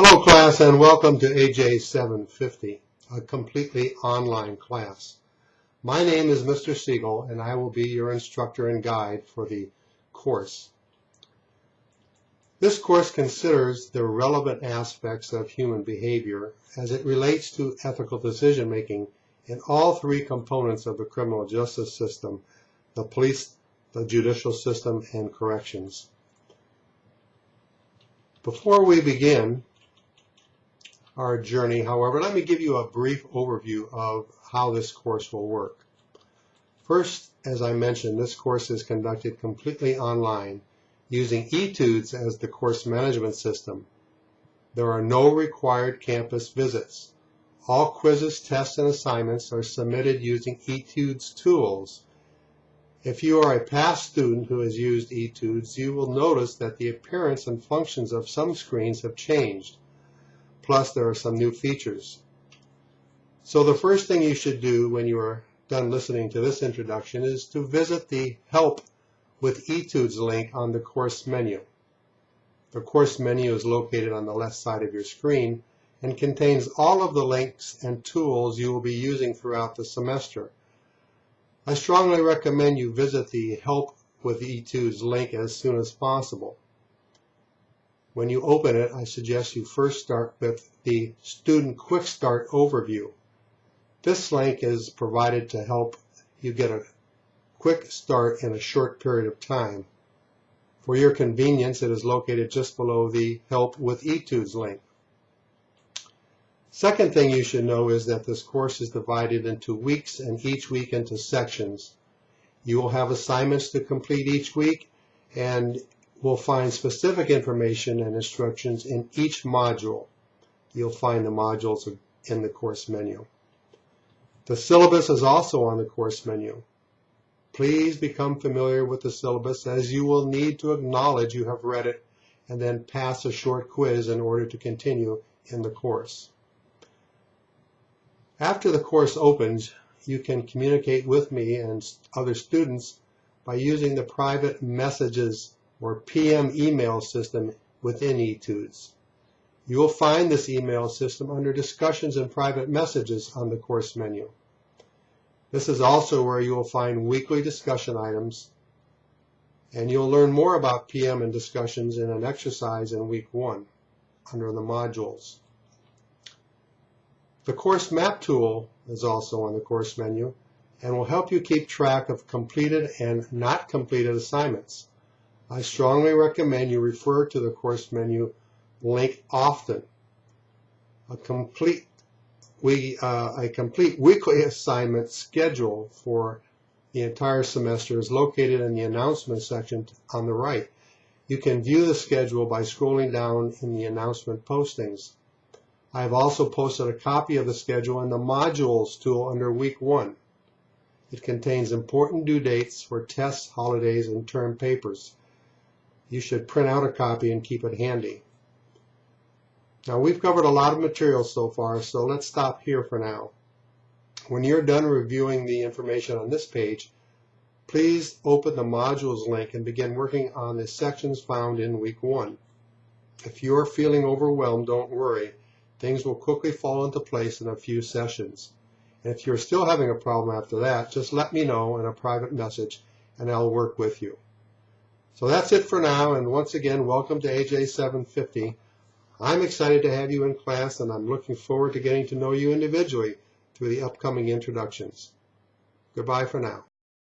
Hello class and welcome to AJ 750, a completely online class. My name is Mr. Siegel and I will be your instructor and guide for the course. This course considers the relevant aspects of human behavior as it relates to ethical decision making in all three components of the criminal justice system, the police, the judicial system, and corrections. Before we begin, our journey. However, let me give you a brief overview of how this course will work. First, as I mentioned, this course is conducted completely online using etudes as the course management system. There are no required campus visits. All quizzes, tests, and assignments are submitted using etudes tools. If you are a past student who has used etudes, you will notice that the appearance and functions of some screens have changed. Plus, there are some new features. So the first thing you should do when you are done listening to this introduction is to visit the Help with Etudes link on the course menu. The course menu is located on the left side of your screen and contains all of the links and tools you will be using throughout the semester. I strongly recommend you visit the Help with Etudes link as soon as possible. When you open it, I suggest you first start with the Student Quick Start Overview. This link is provided to help you get a quick start in a short period of time. For your convenience, it is located just below the Help with Etudes link. Second thing you should know is that this course is divided into weeks and each week into sections. You will have assignments to complete each week and will find specific information and instructions in each module. You'll find the modules in the course menu. The syllabus is also on the course menu. Please become familiar with the syllabus as you will need to acknowledge you have read it and then pass a short quiz in order to continue in the course. After the course opens, you can communicate with me and other students by using the private messages or PM email system within etudes. You will find this email system under Discussions and Private Messages on the course menu. This is also where you will find weekly discussion items, and you'll learn more about PM and discussions in an exercise in week one under the modules. The course map tool is also on the course menu and will help you keep track of completed and not completed assignments. I strongly recommend you refer to the course menu link often. A complete, we, uh, a complete weekly assignment schedule for the entire semester is located in the announcement section on the right. You can view the schedule by scrolling down in the announcement postings. I have also posted a copy of the schedule in the modules tool under week one. It contains important due dates for tests, holidays, and term papers you should print out a copy and keep it handy. Now we've covered a lot of material so far, so let's stop here for now. When you're done reviewing the information on this page, please open the modules link and begin working on the sections found in week one. If you're feeling overwhelmed, don't worry. Things will quickly fall into place in a few sessions. And if you're still having a problem after that, just let me know in a private message and I'll work with you. So that's it for now, and once again, welcome to AJ 750. I'm excited to have you in class, and I'm looking forward to getting to know you individually through the upcoming introductions. Goodbye for now.